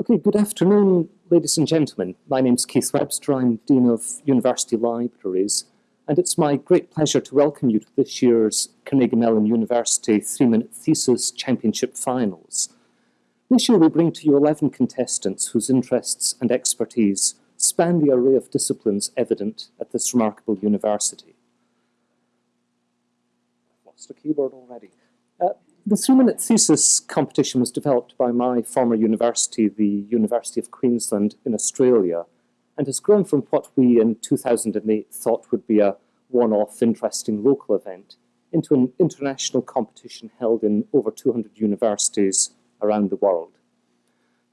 Okay, good afternoon, ladies and gentlemen. My name is Keith Webster. I'm Dean of University Libraries, and it's my great pleasure to welcome you to this year's Carnegie Mellon University three-minute thesis championship finals. This year we bring to you 11 contestants whose interests and expertise span the array of disciplines evident at this remarkable university. I've lost a keyboard already. Uh, the three-minute thesis competition was developed by my former university, the University of Queensland in Australia, and has grown from what we in 2008 thought would be a one-off interesting local event into an international competition held in over 200 universities around the world.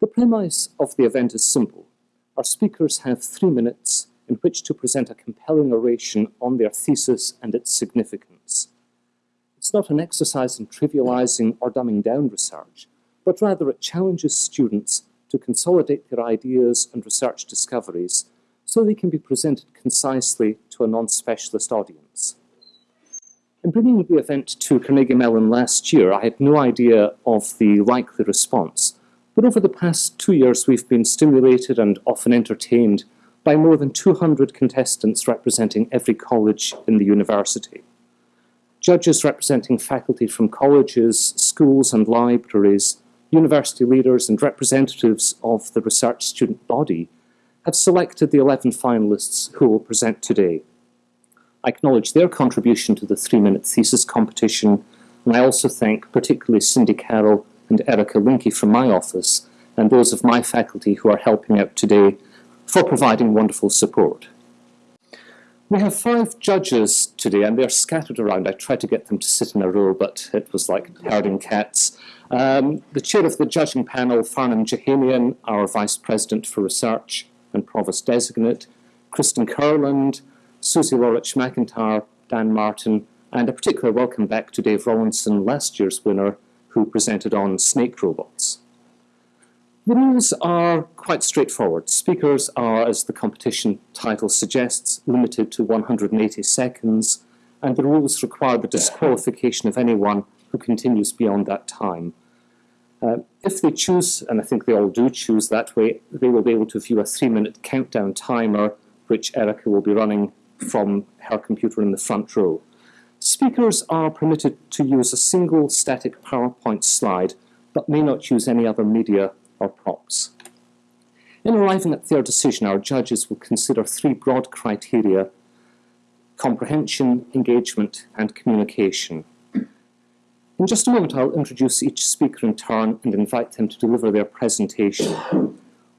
The premise of the event is simple. Our speakers have three minutes in which to present a compelling oration on their thesis and its significance. It's not an exercise in trivializing or dumbing down research, but rather it challenges students to consolidate their ideas and research discoveries so they can be presented concisely to a non-specialist audience. In bringing the event to Carnegie Mellon last year, I had no idea of the likely response, but over the past two years we've been stimulated and often entertained by more than 200 contestants representing every college in the university. Judges representing faculty from colleges, schools and libraries, university leaders and representatives of the research student body have selected the 11 finalists who will present today. I acknowledge their contribution to the three-minute thesis competition, and I also thank particularly Cindy Carroll and Erica Linke from my office, and those of my faculty who are helping out today for providing wonderful support. We have five judges today, and they're scattered around. I tried to get them to sit in a row, but it was like herding cats. Um, the chair of the judging panel, Farnam Jahanian, our Vice President for Research and Provost Designate, Kristen Kurland, Suzie Laurich McIntyre, Dan Martin, and a particular welcome back to Dave Rollinson, last year's winner, who presented on snake robots. The rules are quite straightforward. Speakers are, as the competition title suggests, limited to 180 seconds, and the rules require the disqualification of anyone who continues beyond that time. Uh, if they choose, and I think they all do choose that way, they will be able to view a three-minute countdown timer, which Erica will be running from her computer in the front row. Speakers are permitted to use a single static PowerPoint slide, but may not use any other media or props. In arriving at their decision, our judges will consider three broad criteria, comprehension, engagement, and communication. In just a moment, I'll introduce each speaker in turn and invite them to deliver their presentation.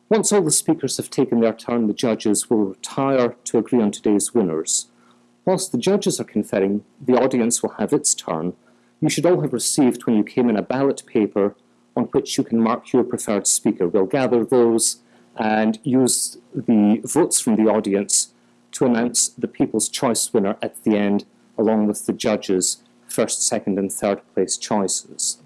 Once all the speakers have taken their turn, the judges will retire to agree on today's winners. Whilst the judges are conferring, the audience will have its turn. You should all have received when you came in a ballot paper on which you can mark your preferred speaker. We'll gather those and use the votes from the audience to announce the People's Choice winner at the end, along with the judges' first, second and third place choices.